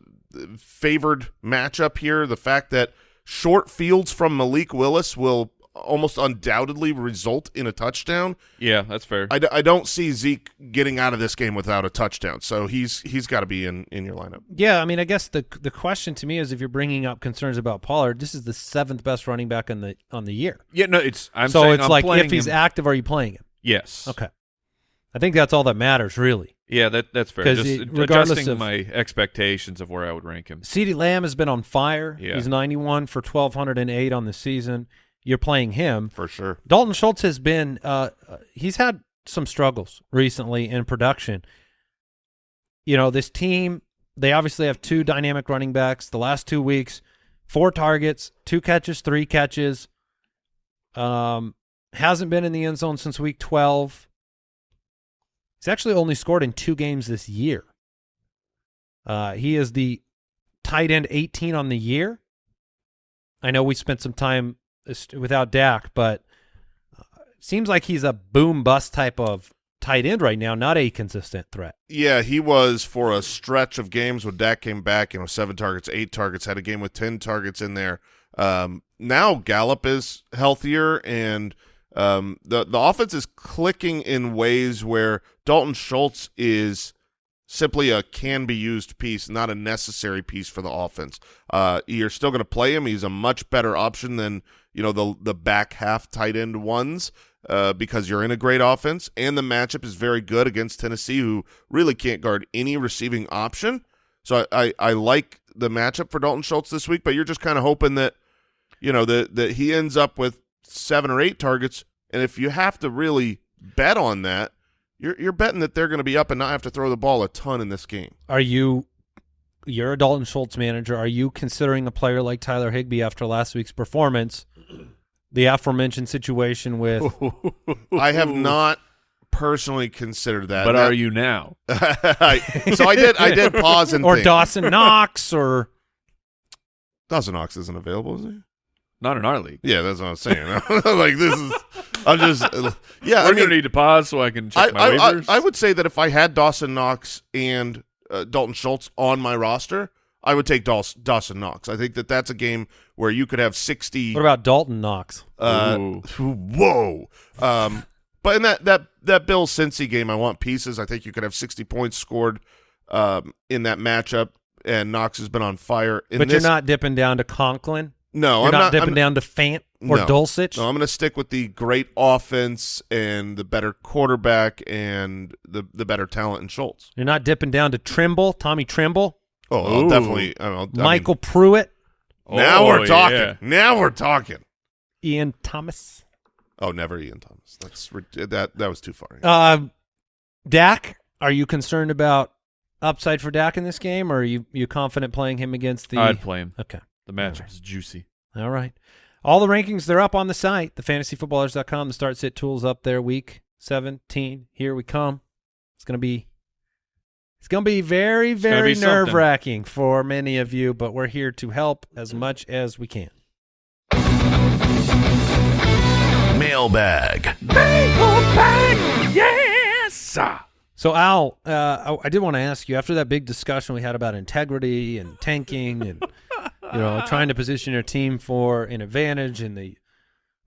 favored matchup here, the fact that short fields from Malik Willis will almost undoubtedly result in a touchdown. yeah, that's fair. I, d- I don't see Zeke getting out of this game without a touchdown, so he's he's got to be in, in your lineup. Yeah, I mean, I guess the the question to me is if you're bringing up concerns about Pollard, this is the seventh best running back on the on the year. yeah, no, it's. I'm so saying it's I'm like playing if he's him- active, are you playing him? yes, Okay, I think that's all that matters, really. Yeah, that that's fair. 'Cause Just it- regardless adjusting of- my expectations of where I would rank him. CeeDee Lamb has been on fire. Yeah. He's 91 for 1208 on the season. You're playing him. For sure. Dalton Schultz has been uh uh, he's had some struggles recently in production. You know, this team, they obviously have two dynamic running backs. The last 2 weeks, four targets, two catches, three catches. Um hasn't been in the end zone since week 12. He's actually only scored in two games this year. Uh he is the tight end 18 on the year. I know we spent some time without Dak, but uh, seems like he's a boom bust type of tight end right now, not a consistent threat. Yeah, he was for a stretch of games when Dak came back. You know, seven targets, eight targets. Had a game with ten targets in there. Um, now Gallup is healthier, and um, the the offense is clicking in ways where Dalton Schultz is simply a can be used piece, not a necessary piece for the offense. Uh, you're still going to play him. He's a much better option than you know the the back half tight end ones uh, because you're in a great offense, and the matchup is very good against Tennessee, who really can't guard any receiving option. So I, I, I like the matchup for Dalton Schultz this week, but you're just kind of hoping that you know that that he ends up with seven or eight targets, and if you have to really bet on that, you're you're betting that they're going to be up and not have to throw the ball a ton in this game. Are you you're a Dalton Schultz manager. Are you considering a player like Tyler Higbee after last week's performance? The aforementioned situation with I have not personally considered that. but That- are you now? I- so I did. I did pause and or think. Dawson Knox or Dawson Knox isn't available, is he? Not in our league. Yeah, that's what I'm saying. like this is. I'm just. Yeah, We're I mean, gonna need to pause so I can I, check my I, I, waivers. I would say that if I had Dawson Knox and uh, Dalton Schultz on my roster, I would take Daws- Dawson Knox. I think that that's a game where you could have 60. what about Dalton Knox? Uh, Ooh. whoa. Um, but in that that that Bill Cincy game, I want pieces. I think you could have 60 points scored um, in that matchup, and Knox has been on fire. In but this, you're not dipping down to Conklin. No, you're I'm not, not. dipping I'm, down to Fant or No. Dulcich. No, I'm going to stick with the great offense and the better quarterback and the the better talent in Schultz. You're not dipping down to Tremble, Tommy Tremble, Oh, I'll Ooh. definitely. I don't know, I MyCole Pruitt, now Oh, we're talking. yeah. Now we're talking. Ian Thomas. Oh, never Ian Thomas. That's that that was too far. Uh, Dak, are you concerned about upside for Dak in this game, or are you you confident playing him against the? I'd play him. Okay, The matchup's juicy. all right. All the rankings they're up on the site, thefantasyfootballers.com. The start sit tools up there. Week seventeen, here we come. It's gonna be. It's going to be very, very nerve wracking for many of you, but we're here to help as much as we can. Mailbag. Yes. So Al, uh, I, I did want to ask you after that big discussion we had about integrity and tanking and you know trying to position your team for an advantage in the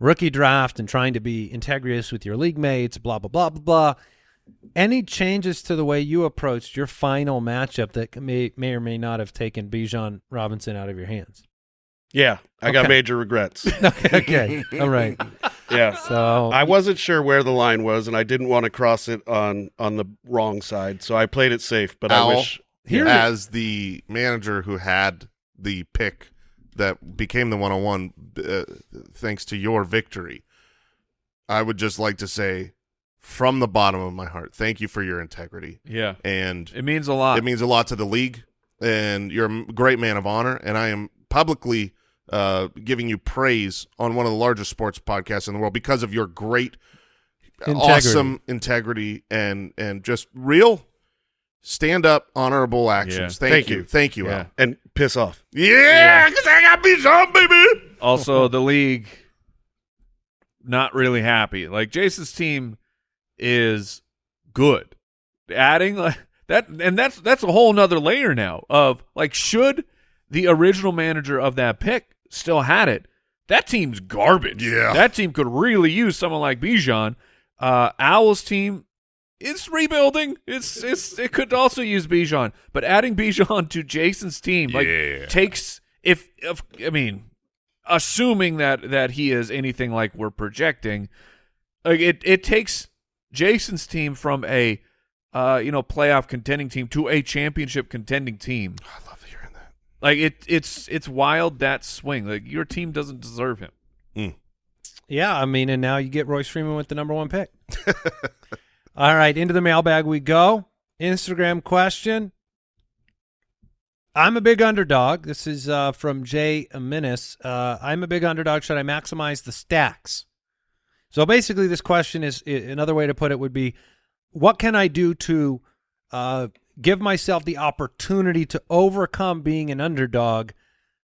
rookie draft and trying to be integrous with your league mates, blah blah blah blah blah. Any changes to the way you approached your final matchup that may may or may not have taken Bijan Robinson out of your hands? Yeah, I got major regrets. okay, all right. yeah. So I wasn't sure where the line was, and I didn't want to cross it on on the wrong side, so I played it safe. But Al, I wish Here- as the manager who had the pick that became the 101 uh, thanks to your victory, I would just like to say from the bottom of my heart, thank you for your integrity. Yeah, And it means a lot. it means a lot to the league, and you're a great man of honor. And I am publicly uh, giving you praise on one of the largest sports podcasts in the world because of your great, Integrity. awesome integrity and and just real stand up, honorable actions. Yeah. Thank, Thank you. you. thank you, Yeah. Al. and piss off. Yeah, because I got beat on, baby. also, the league not really happy. Like Jason's team is good. Adding like that, and that's that's a whole nother layer now of like should the original manager of that pick still had it. That team's garbage. Yeah. that team could really use someone like Bijan. Uh, Owl's team it's rebuilding. It's it's it could also use Bijan, but adding Bijan to Jason's team like Yeah. takes if, if I mean assuming that that he is anything like we're projecting, like it it takes Jason's team from a uh you know playoff contending team to a championship contending team. I love hearing that. Like it it's it's wild that swing. Like your team doesn't deserve him. Yeah, I mean, and now you get Royce Freeman with the number one pick. All right, into the mailbag we go. Instagram question. I'm a big underdog. This is uh, from Jay Minis. Uh, I'm a big underdog. Should I maximize the stacks? So basically, this question is another way to put it would be, what can I do to uh, give myself the opportunity to overcome being an underdog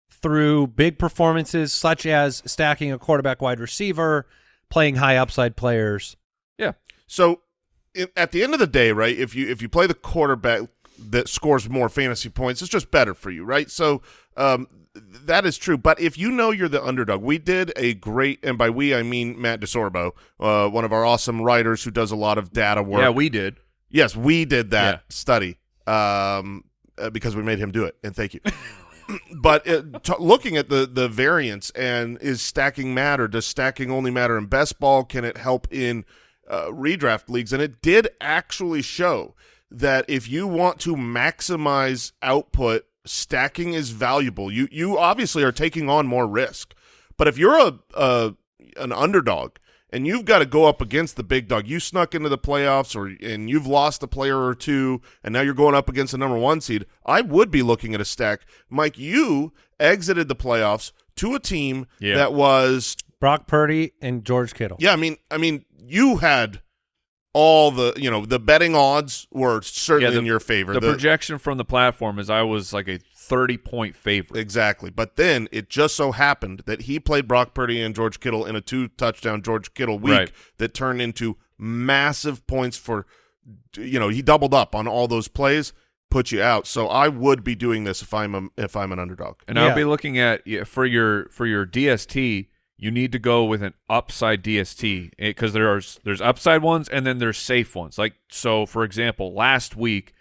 through big performances such as stacking a quarterback wide receiver, playing high upside players. Yeah. So at the end of the day, right? If you if you play the quarterback that scores more fantasy points, it's just better for you, right? So um, that is true. But if you know you're the underdog, we did a great, and by we I mean Matt DeSorbo, uh, one of our awesome writers who does a lot of data work. Yeah, we did. Yes, we did that Yeah. study um, uh, because we made him do it, and thank you. but uh, t- looking at the the variance and is stacking matter? Does stacking only matter in best ball? Can it help in uh, redraft leagues? And it did actually show that if you want to maximize output, stacking is valuable. You you obviously are taking on more risk, but if you're a, a an underdog and you've got to go up against the big dog. You snuck into the playoffs, or and you've lost a player or two, and now you're going up against the number one seed. I would be looking at a stack, Mike. You exited the playoffs to a team Yeah. that was, Brock Purdy and George Kittle. yeah. I mean, I mean, you had all the, you know, the betting odds were certainly the- in your favor. The, The- projection from the platform is I was like a 30 point favorite. Exactly. But then it just so happened that he played Brock Purdy and George Kittle in a two touchdown George Kittle week Right. that turned into massive points for you know, he doubled up on all those plays, put you out. So I would be doing this if I'm a, if I'm an underdog. And Yeah. I'll be looking at yeah, for your for your DST. You need to go with an upside DST because there's there's upside ones and then there's safe ones. Like so, for example, last week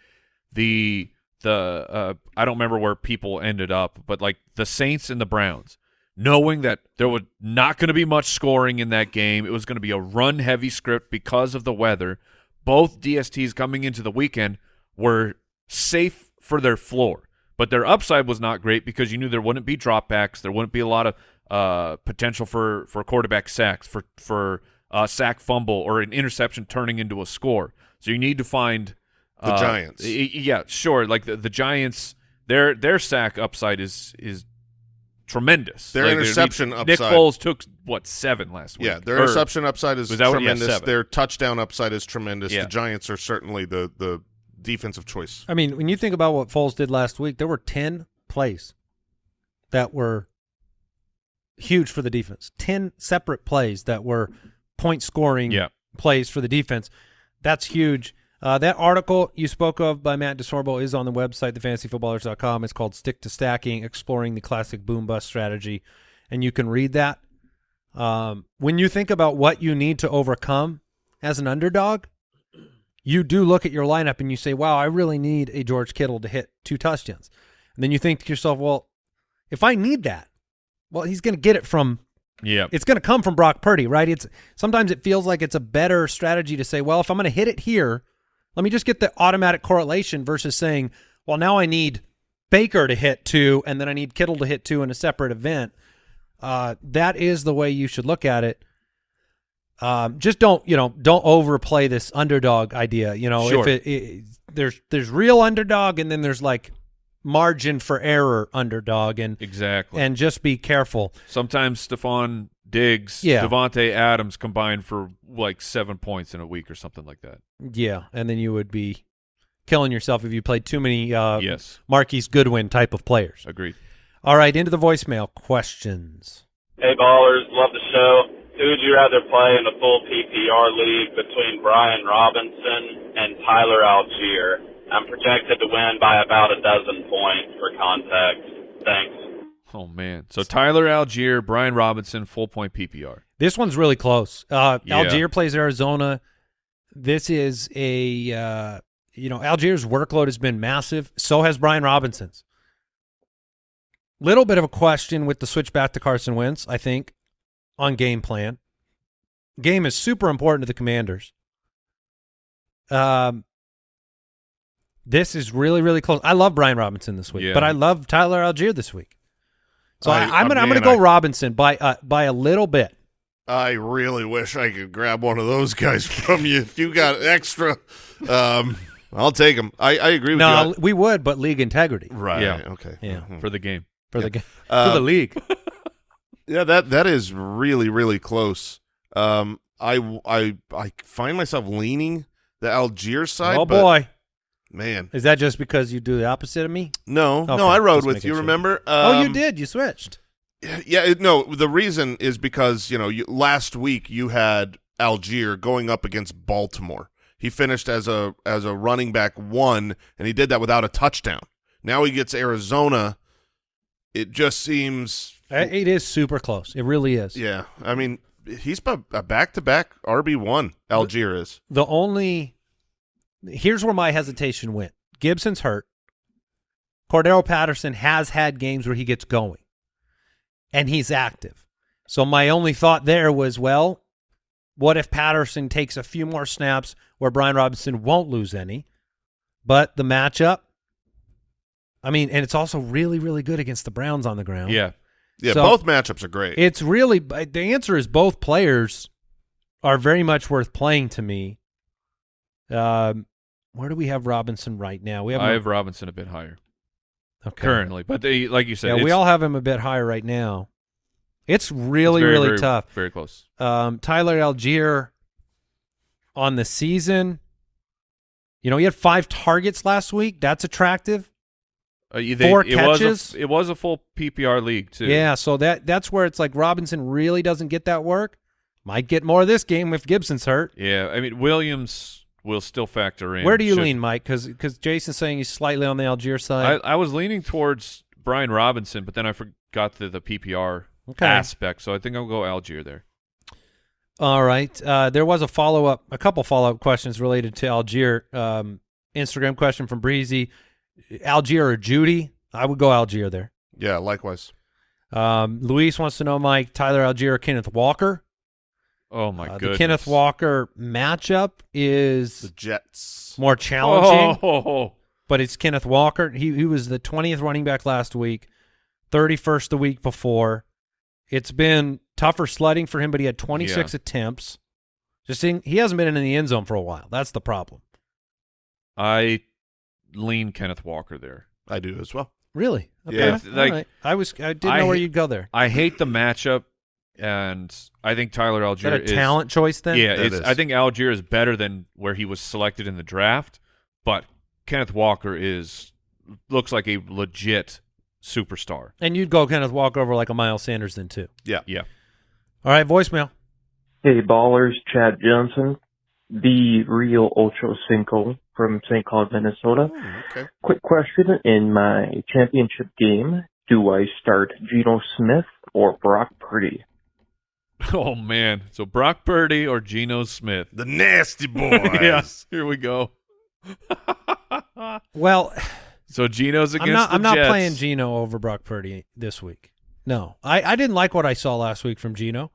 the the uh, I don't remember where people ended up, but like the Saints and the Browns, knowing that there was not going to be much scoring in that game, it was going to be a run heavy script because of the weather. Both DSTs coming into the weekend were safe for their floor, but their upside was not great because you knew there wouldn't be dropbacks, there wouldn't be a lot of uh, potential for for quarterback sacks, for for uh, sack fumble or an interception turning into a score. So you need to find The uh, Giants. Yeah, sure. Like the, the Giants, their their sack upside is is tremendous. Their Like, interception Nick upside- Foles took what seven last week. Yeah, their Or- interception upside is was that what- yeah, tremendous. their touchdown upside is tremendous. Yeah. The Giants are certainly the the defensive choice. I mean, when you think about what Foles did last week, there were 10 plays that were huge for the defense. 10 separate plays that were point scoring Yeah. plays for the defense. That's huge. Uh, that article you spoke of by Matt DeSorbo is on the website, thefantasyfootballers.com. It's called Stick to Stacking, Exploring the Classic Boom Bust Strategy. And you can read that. Um, when you think about what you need to overcome as an underdog, you do look at your lineup and you say, "Wow, I really need a George Kittle to hit two touchdowns." And then you think to yourself, "Well, if I need that, well, he's going to get it from Yeah. it's going to come from Brock Purdy, right? It's sometimes it feels like it's a better strategy to say, well, if I'm going to hit it here, let me just get the automatic correlation versus saying, well, now I need Baker to hit two, and then I need Kittle to hit two in a separate event. Uh, that is the way you should look at it. Um, just don't, you know, don't overplay this underdog idea. You know, Sure. if it, it there's there's real underdog, and then there's like margin for error underdog, and exactly. and just be careful. Sometimes Stefon Diggs, Yeah. Davante Adams combined for like seven points in a week or something like that. Yeah, and then you would be killing yourself if you played too many uh, yes, Marquise Goodwin type of players. agreed. All right, into the voicemail questions. Hey ballers, love the show. Who would you rather play in the full PPR league between Brian Robinson and Tyler Allgeier? I'm projected to win by about a dozen points for context. Thanks. Oh man. So Tyler Allgeier, Brian Robinson, full point PPR. This one's really close. Uh, Yeah. Allgeier plays Arizona. This is a uh, you know Allgeier's workload has been massive. So has Brian Robinson's. Little bit of a question with the switch back to Carson Wentz. I think on game plan. Game is super important to the Commanders. Um, this is really really close. I love Brian Robinson this week, Yeah. but I love Tyler Allgeier this week. So I, I- I'm gonna I'm gonna go I- Robinson by uh, by a little bit. I really wish I could grab one of those guys from you. If you got extra, um, I'll take them. I, I agree with No, you. we would, but league integrity Right. Yeah. Okay. Yeah. Mhm. for the game. for the game. Uh, for the league. Yeah, that that is really really close. Um, I I I find myself leaning the Allgeier side. oh but, boy, man, is that just because you do the opposite of me? no, Okay, no, I rode just with you. sure. Remember? oh, you Um, did. You switched. Yeah, it, no. The reason is because you know you, last week you had Allgeier going up against Baltimore. He finished as a as a running back one, and he did that without a touchdown. Now he gets Arizona. It just seems, It is super close. It really is. yeah. I mean, he's a back to back RB one. Allgeier is. The only here's where my hesitation went. Gibson's hurt. Cordarrelle Patterson has had games where he gets going, and he's active. So my only thought there was, well, what if Patterson takes a few more snaps where Brian Robinson won't lose any, but the matchup. I mean, and it's also really, really good against the Browns on the ground. Yeah. Yeah, So- both matchups are great. It's really the answer is both players are very much worth playing to me. Um, where do we have Robinson right now? We have, I have Robinson a bit higher okay. currently, but they, like you said, Yeah, we all have him a bit higher right now. It's it's really, very, really very- tough. Very close. Um, Tyler Allgeier on the season. You know, he had five targets last week. That's attractive. Uh, they- Four it Was catches? a, it was a full PPR league too. Yeah, so that that's where it's like Robinson really doesn't get that work. Might get more of this game if Gibson's hurt. Yeah. I mean, Williams will still factor in. Where do you Should- lean, Mike? Because because Jason's saying he's slightly on the Allgeier side. I, I was leaning towards Brian Robinson, but then I forgot the, the PPR Okay. aspect, so I think I'll go Allgeier there. All right. Uh, there was a follow up, a couple follow up questions related to Allgeier. Um, Instagram question from Breezy: Allgeier or Judy? I would go Allgeier there. yeah, likewise. Um, Luis wants to know, Mike, Tyler Allgeier or Kenneth Walker? Oh my Uh, goodness. the Kenneth Walker matchup is The is Jets. more challenging, Oh, but it's Kenneth Walker. He he was the twentieth running back last week, thirty first the week before. It's been tougher sledding for him, but he had twenty six Yeah. attempts. Just seeing, he hasn't been in the end zone for a while. That's the problem. I lean Kenneth Walker there. I do as well. Really? Okay. Yeah, like- All right. I was I didn't I know where hate- you'd go there. I hate the matchup, and I think Tyler Is Allgeier that a is talent choice then? Yeah, it's, is. I think Allgeier is better than where he was selected in the draft, but Kenneth Walker is looks like a legit superstar. And you'd go Kenneth Walker over like a Miles Sanders then too. Yeah. Yeah. All right, voicemail. Hey ballers, Chad Johnson, the real Ocho Cinco from St. Cloud, Minnesota. Okay. Quick question. In my championship game, do I start Geno Smith or Brock Purdy? Oh man. So Brock Purdy or Geno Smith. The nasty boys. yes. Here we go. Well, So Geno's against I'm not. the I'm not playing Geno over Brock Purdy this week. No, I, I didn't like what I saw last week from Geno.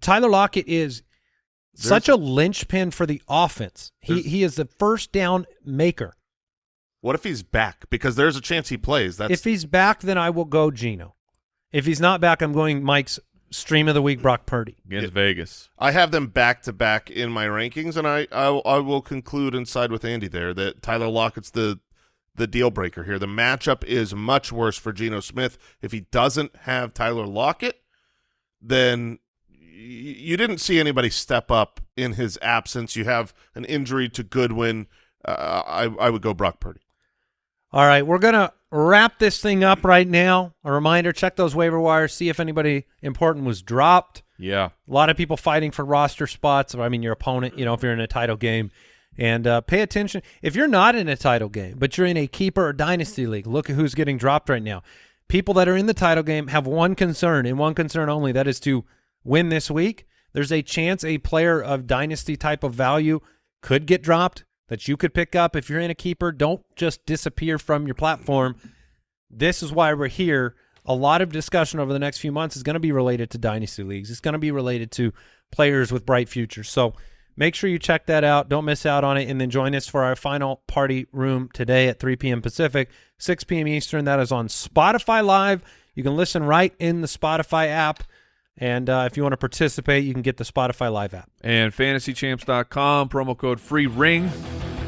Tyler Lockett is such a linchpin for the offense. He he is the first down maker. What if he's back? Because there's a chance he plays. That's if he's back, then I will go Geno. If he's not back, I'm going Mike's stream of the week, Brock Purdy. against Vegas. I have them back to back in my rankings, and I, I I will conclude and side with Andy there that Tyler Lockett's the the deal breaker here. The matchup is much worse for Geno Smith. If he doesn't have Tyler Lockett, then y- you didn't see anybody step up in his absence. You have an injury to Goodwin. Uh, I I would go Brock Purdy. All right, we're gonna wrap this thing up right now. A reminder: check those waiver wires, see if anybody important was dropped. Yeah. A lot of people fighting for roster spots. I mean, your opponent, you know, if you're in a title game. And uh, pay attention. If you're not in a title game, but you're in a keeper or dynasty league, look at who's getting dropped right now. People that are in the title game have one concern and one concern only that is to win this week. There's a chance a player of dynasty type of value could get dropped that you could pick up. If you're in a keeper, don't just disappear from your platform. This is why we're here. A lot of discussion over the next few months is going to be related to dynasty leagues. It's going to be related to players with bright futures. So make sure you check that out. Don't miss out on it. And then join us for our final party room today at 3 p.m. Pacific, 6 p.m. Eastern. That is on Spotify Live. You can listen right in the Spotify app. And uh, if you want to participate, you can get the Spotify Live app. And fantasychamps.com, promo code free ring.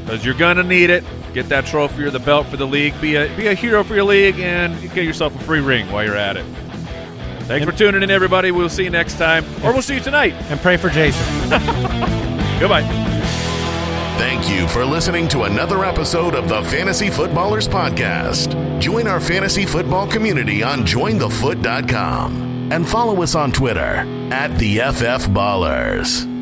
Because you're gonna need it. Get that trophy or the belt for the league. Be a be a hero for your league and get yourself a free ring while you're at it. Thanks for tuning in, everybody. We'll see you next time. Or we'll see you tonight. And pray for Jason. Goodbye. Thank you for listening to another episode of the Fantasy Footballers Podcast. Join our fantasy football community on jointhefoot.com and follow us on Twitter at the FF Ballers.